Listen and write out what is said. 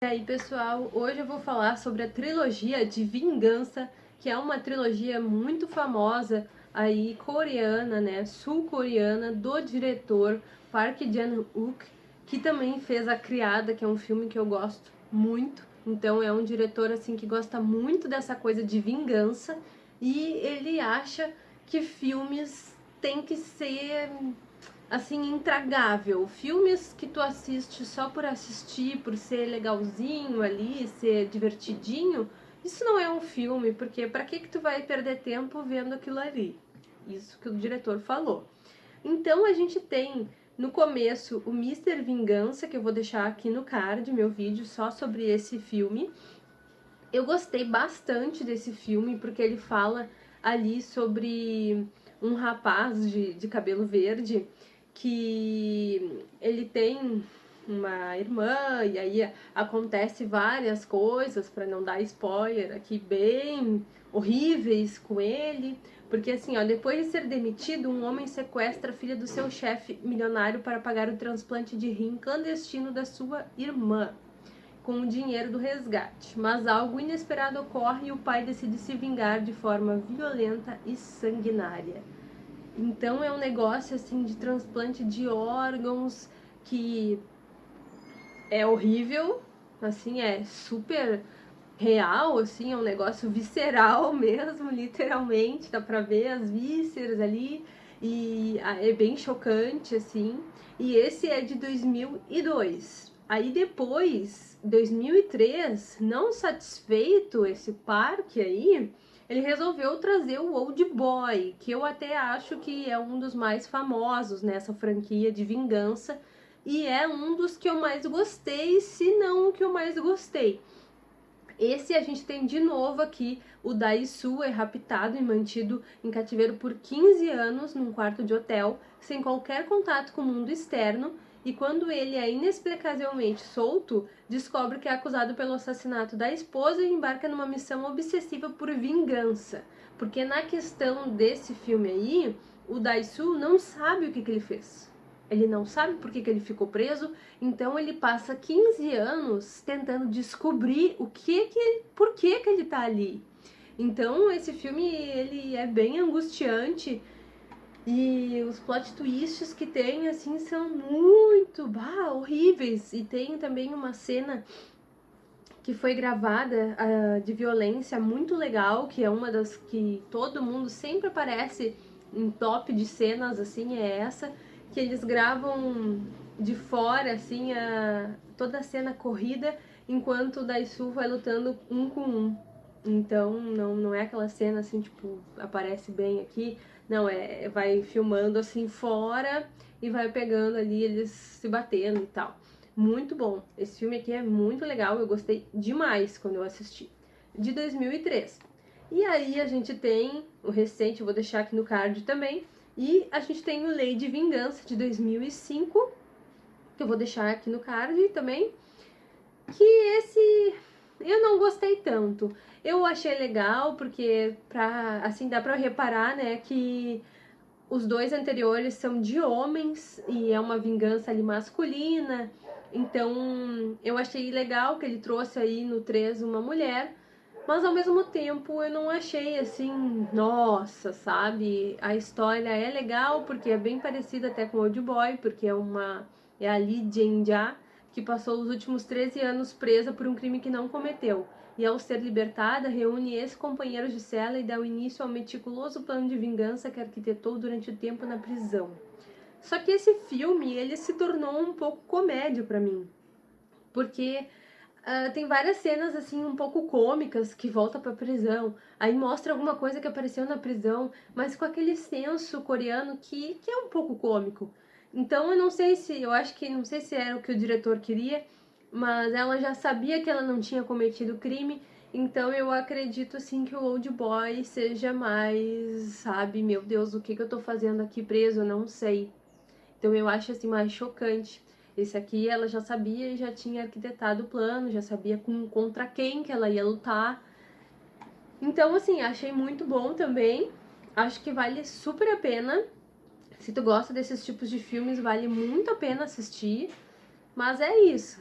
E aí pessoal, hoje eu vou falar sobre a trilogia de Vingança, que é uma trilogia muito famosa aí coreana, né, sul-coreana, do diretor Park Chan-wook, que também fez A Criada, que é um filme que eu gosto muito. Então é um diretor assim que gosta muito dessa coisa de vingança e ele acha que filmes têm que ser assim, intragável. Filmes que tu assiste só por assistir, por ser legalzinho ali, ser divertidinho, isso não é um filme, porque para que que tu vai perder tempo vendo aquilo ali? Isso que o diretor falou. Então a gente tem no começo o Mr. Vingança, que eu vou deixar aqui no card, meu vídeo só sobre esse filme. Eu gostei bastante desse filme, porque ele fala ali sobre um rapaz de, de cabelo verde que ele tem uma irmã e aí acontece várias coisas para não dar spoiler aqui bem horríveis com ele, porque assim, ó, depois de ser demitido, um homem sequestra a filha do seu chefe milionário para pagar o transplante de rim clandestino da sua irmã com o dinheiro do resgate. Mas algo inesperado ocorre e o pai decide se vingar de forma violenta e sanguinária. Então é um negócio assim de transplante de órgãos que é horrível, assim, é super real, assim, é um negócio visceral mesmo, literalmente, dá pra ver as vísceras ali, e ah, é bem chocante, assim, e esse é de 2002. Aí depois, 2003, não satisfeito esse parque aí, ele resolveu trazer o Old Boy, que eu até acho que é um dos mais famosos nessa franquia de vingança, e é um dos que eu mais gostei, se não o que eu mais gostei. Esse a gente tem de novo aqui, o Daisu é raptado e mantido em cativeiro por 15 anos num quarto de hotel, sem qualquer contato com o mundo externo, e quando ele é inexplicavelmente solto, descobre que é acusado pelo assassinato da esposa e embarca numa missão obsessiva por vingança. Porque na questão desse filme aí, o Daisu não sabe o que, que ele fez. Ele não sabe por que, que ele ficou preso, então ele passa 15 anos tentando descobrir o que que, por que que ele tá ali. Então esse filme ele é bem angustiante e os plot twists que tem, assim, são muito, bah, horríveis. E tem também uma cena que foi gravada uh, de violência muito legal, que é uma das que todo mundo sempre aparece em top de cenas, assim, é essa, que eles gravam de fora, assim, a, toda a cena corrida, enquanto o Daisu vai lutando um com um. Então, não, não é aquela cena, assim, tipo, aparece bem aqui, não, é, vai filmando assim fora e vai pegando ali eles se batendo e tal. Muito bom. Esse filme aqui é muito legal, eu gostei demais quando eu assisti. De 2003. E aí a gente tem o recente, eu vou deixar aqui no card também. E a gente tem o Lei de Vingança de 2005, que eu vou deixar aqui no card também. Que esse eu não gostei tanto. Eu achei legal porque pra, assim dá para reparar, né, que os dois anteriores são de homens e é uma vingança ali masculina. Então, eu achei legal que ele trouxe aí no 3 uma mulher, mas ao mesmo tempo eu não achei assim, nossa, sabe? A história é legal porque é bem parecida até com Old Boy, porque é uma é a Lee Jin-ja, que passou os últimos 13 anos presa por um crime que não cometeu, e ao ser libertada, reúne ex-companheiros de cela e dá o início ao meticuloso plano de vingança que arquitetou durante o tempo na prisão. Só que esse filme, ele se tornou um pouco comédia para mim, porque uh, tem várias cenas assim um pouco cômicas que volta para prisão, aí mostra alguma coisa que apareceu na prisão, mas com aquele senso coreano que, que é um pouco cômico. Então eu não sei se, eu acho que não sei se era o que o diretor queria, mas ela já sabia que ela não tinha cometido crime, então eu acredito sim que o Old Boy seja mais, sabe, meu Deus, o que, que eu tô fazendo aqui preso, eu não sei. Então eu acho assim mais chocante. Esse aqui ela já sabia e já tinha arquitetado o plano, já sabia com, contra quem que ela ia lutar. Então assim, achei muito bom também. Acho que vale super a pena se tu gosta desses tipos de filmes, vale muito a pena assistir. Mas é isso.